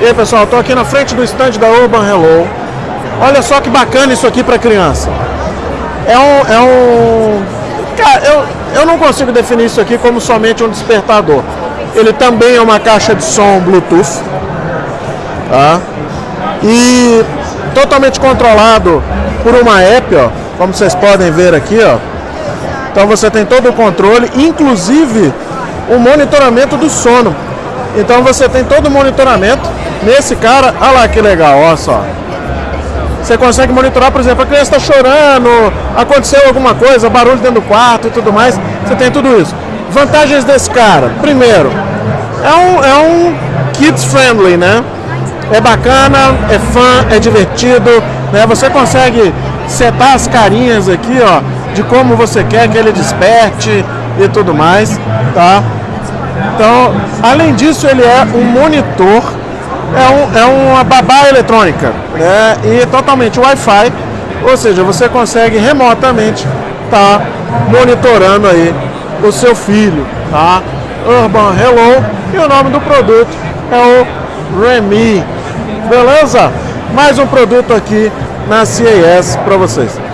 E aí pessoal, estou aqui na frente do stand da Urban Hello. Olha só que bacana isso aqui para criança. É um, é um, cara, eu, eu não consigo definir isso aqui como somente um despertador. Ele também é uma caixa de som Bluetooth, tá? E totalmente controlado por uma app, ó, como vocês podem ver aqui, ó. Então você tem todo o controle, inclusive o monitoramento do sono. Então você tem todo o monitoramento nesse cara. Olha lá que legal, olha só. Você consegue monitorar, por exemplo, a criança está chorando, aconteceu alguma coisa, barulho dentro do quarto e tudo mais. Você tem tudo isso. Vantagens desse cara. Primeiro, é um, é um kids friendly, né? É bacana, é fã, é divertido, né? Você consegue setar as carinhas aqui, ó, de como você quer que ele desperte e tudo mais, tá? Então, além disso, ele é um monitor, é, um, é uma babá eletrônica, né? E totalmente Wi-Fi, ou seja, você consegue remotamente estar tá monitorando aí o seu filho, tá? Urban Hello e o nome do produto é o Remy, beleza? Mais um produto aqui na CAS para vocês.